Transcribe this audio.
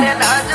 Saya.